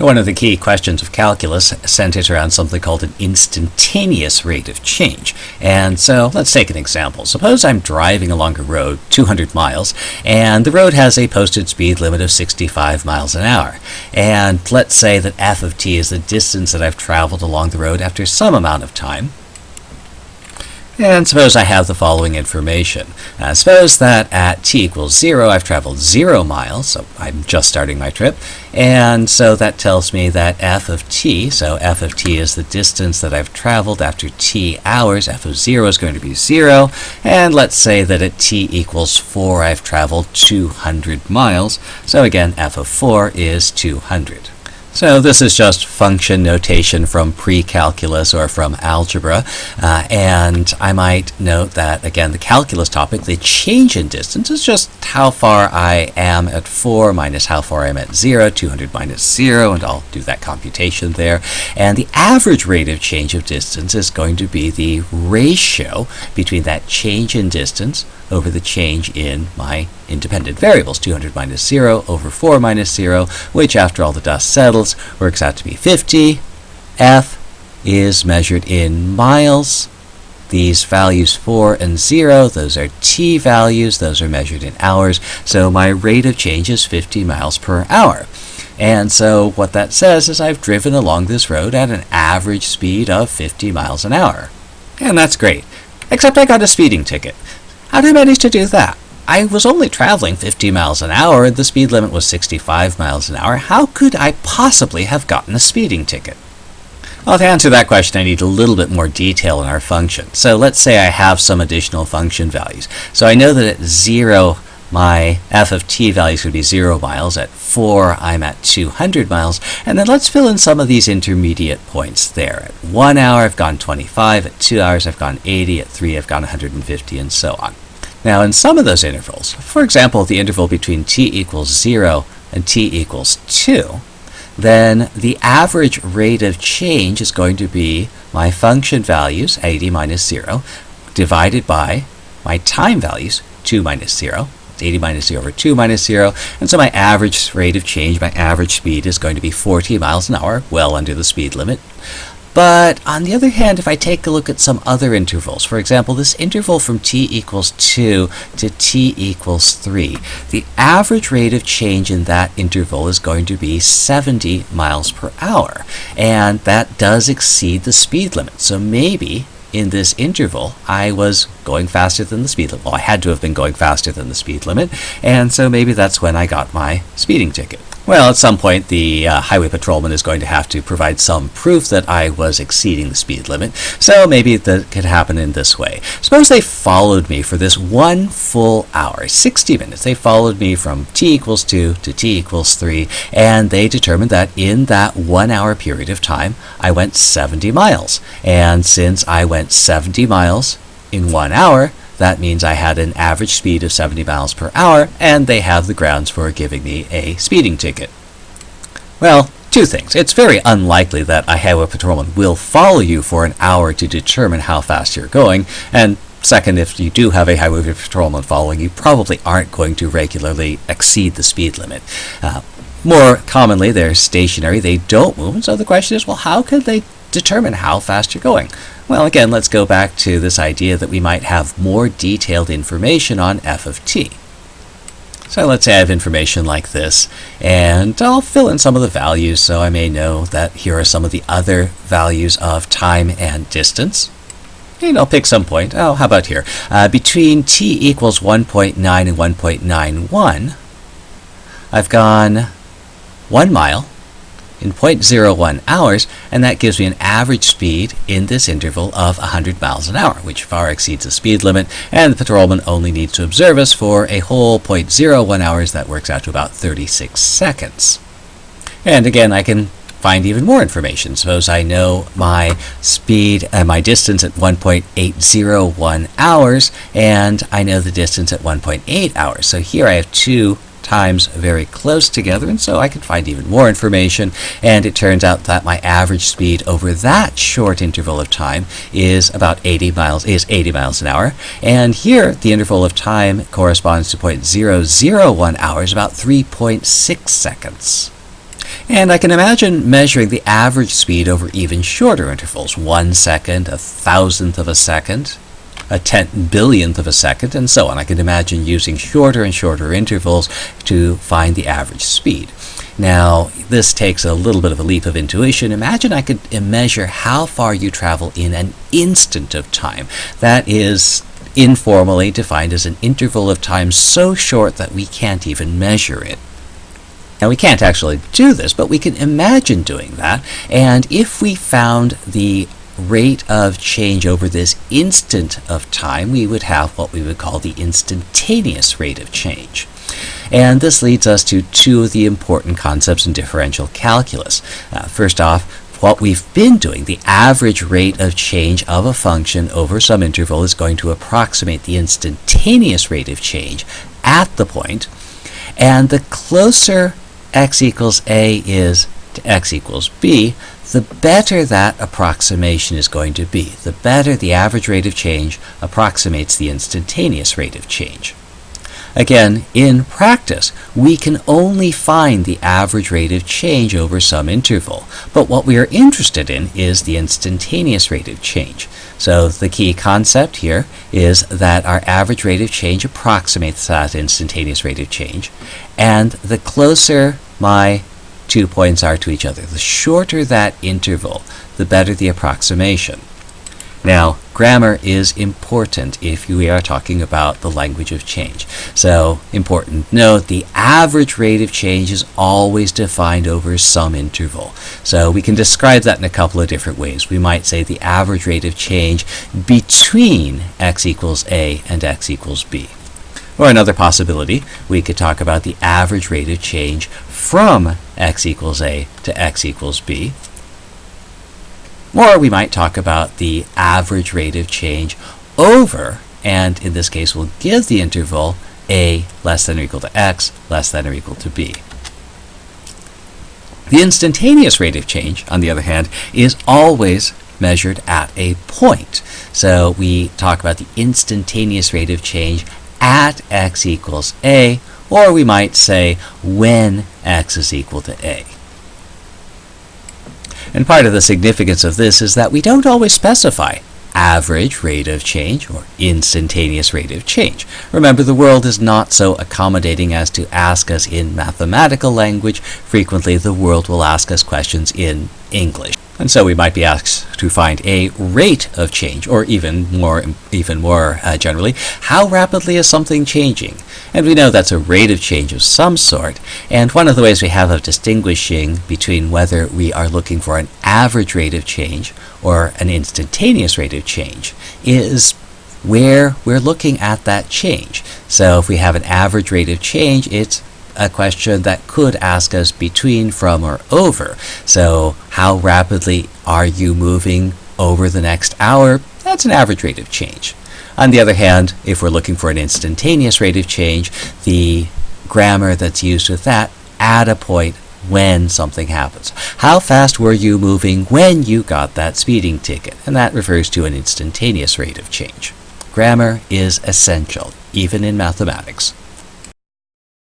One of the key questions of calculus centers around something called an instantaneous rate of change. And so let's take an example. Suppose I'm driving along a road 200 miles and the road has a posted speed limit of 65 miles an hour. And let's say that f of t is the distance that I've traveled along the road after some amount of time. And suppose I have the following information. Uh, suppose that at t equals 0, I've traveled 0 miles, so I'm just starting my trip, and so that tells me that f of t, so f of t is the distance that I've traveled after t hours, f of 0 is going to be 0, and let's say that at t equals 4, I've traveled 200 miles, so again, f of 4 is 200. So this is just function notation from pre-calculus or from algebra. Uh, and I might note that, again, the calculus topic, the change in distance is just how far I am at 4 minus how far I am at 0, 200 minus 0, and I'll do that computation there. And the average rate of change of distance is going to be the ratio between that change in distance over the change in my independent variables, 200 minus 0 over 4 minus 0, which after all the dust settles works out to be 50. F is measured in miles. These values 4 and 0, those are t values, those are measured in hours, so my rate of change is 50 miles per hour. And so what that says is I've driven along this road at an average speed of 50 miles an hour. And that's great, except I got a speeding ticket. How did I manage to do that? I was only traveling 50 miles an hour and the speed limit was 65 miles an hour. How could I possibly have gotten a speeding ticket? Well, to answer that question, I need a little bit more detail in our function. So let's say I have some additional function values. So I know that at 0, my f of t value is going to be 0 miles. At 4, I'm at 200 miles. And then let's fill in some of these intermediate points there. At 1 hour, I've gone 25. At 2 hours, I've gone 80. At 3, I've gone 150, and so on. Now, in some of those intervals, for example, the interval between t equals 0 and t equals 2, then the average rate of change is going to be my function values, 80 minus 0, divided by my time values, 2 minus 0. It's 80 minus 0 over 2 minus 0. And so my average rate of change, my average speed is going to be 40 miles an hour, well under the speed limit. But on the other hand, if I take a look at some other intervals, for example, this interval from t equals 2 to t equals 3, the average rate of change in that interval is going to be 70 miles per hour. And that does exceed the speed limit. So maybe in this interval, I was going faster than the speed limit. Well, I had to have been going faster than the speed limit, and so maybe that's when I got my speeding ticket. Well, at some point, the uh, highway patrolman is going to have to provide some proof that I was exceeding the speed limit, so maybe that could happen in this way. Suppose they followed me for this one full hour, 60 minutes. They followed me from t equals 2 to t equals 3, and they determined that in that one hour period of time, I went 70 miles. And since I went 70 miles in one hour, that means I had an average speed of 70 miles per hour, and they have the grounds for giving me a speeding ticket. Well, two things. It's very unlikely that a highway patrolman will follow you for an hour to determine how fast you're going, and Second, if you do have a highway patrolman following you, probably aren't going to regularly exceed the speed limit. Uh, more commonly, they're stationary, they don't move, and so the question is, well, how could they determine how fast you're going? Well, again, let's go back to this idea that we might have more detailed information on f of t. So let's say I have information like this, and I'll fill in some of the values so I may know that here are some of the other values of time and distance. And I'll pick some point. Oh, how about here? Uh, between t equals 1.9 and 1.91, I've gone 1 mile in 0.01 hours, and that gives me an average speed in this interval of 100 miles an hour, which far exceeds the speed limit, and the patrolman only needs to observe us for a whole 0.01 hours. That works out to about 36 seconds. And again, I can find even more information. Suppose I know my speed and my distance at 1.801 hours, and I know the distance at 1.8 hours. So here I have two times very close together, and so I can find even more information. And it turns out that my average speed over that short interval of time is about 80 miles is 80 miles an hour. And here, the interval of time corresponds to 0.001 hours, about 3.6 seconds. And I can imagine measuring the average speed over even shorter intervals, one second, a thousandth of a second, a ten billionth of a second, and so on. I can imagine using shorter and shorter intervals to find the average speed. Now, this takes a little bit of a leap of intuition. Imagine I could uh, measure how far you travel in an instant of time. That is informally defined as an interval of time so short that we can't even measure it. Now, we can't actually do this, but we can imagine doing that. And if we found the rate of change over this instant of time, we would have what we would call the instantaneous rate of change. And this leads us to two of the important concepts in differential calculus. Uh, first off, what we've been doing, the average rate of change of a function over some interval is going to approximate the instantaneous rate of change at the point, and the closer x equals a is to x equals b, the better that approximation is going to be. The better the average rate of change approximates the instantaneous rate of change. Again, in practice, we can only find the average rate of change over some interval, but what we are interested in is the instantaneous rate of change. So the key concept here is that our average rate of change approximates that instantaneous rate of change, and the closer my two points are to each other, the shorter that interval, the better the approximation. Now, grammar is important if we are talking about the language of change. So, important note, the average rate of change is always defined over some interval. So, we can describe that in a couple of different ways. We might say the average rate of change between x equals a and x equals b. Or another possibility, we could talk about the average rate of change from x equals a to x equals b. Or we might talk about the average rate of change over, and in this case we'll give the interval a less than or equal to x less than or equal to b. The instantaneous rate of change, on the other hand, is always measured at a point. So we talk about the instantaneous rate of change at x equals a, or we might say when x is equal to a. And part of the significance of this is that we don't always specify average rate of change or instantaneous rate of change. Remember, the world is not so accommodating as to ask us in mathematical language. Frequently, the world will ask us questions in English. And so we might be asked to find a rate of change, or even more, even more uh, generally, how rapidly is something changing? And we know that's a rate of change of some sort. And one of the ways we have of distinguishing between whether we are looking for an average rate of change or an instantaneous rate of change is where we're looking at that change. So if we have an average rate of change, it's a question that could ask us between, from, or over. So how rapidly are you moving over the next hour? That's an average rate of change. On the other hand, if we're looking for an instantaneous rate of change, the grammar that's used with that, at a point when something happens. How fast were you moving when you got that speeding ticket? And that refers to an instantaneous rate of change. Grammar is essential, even in mathematics.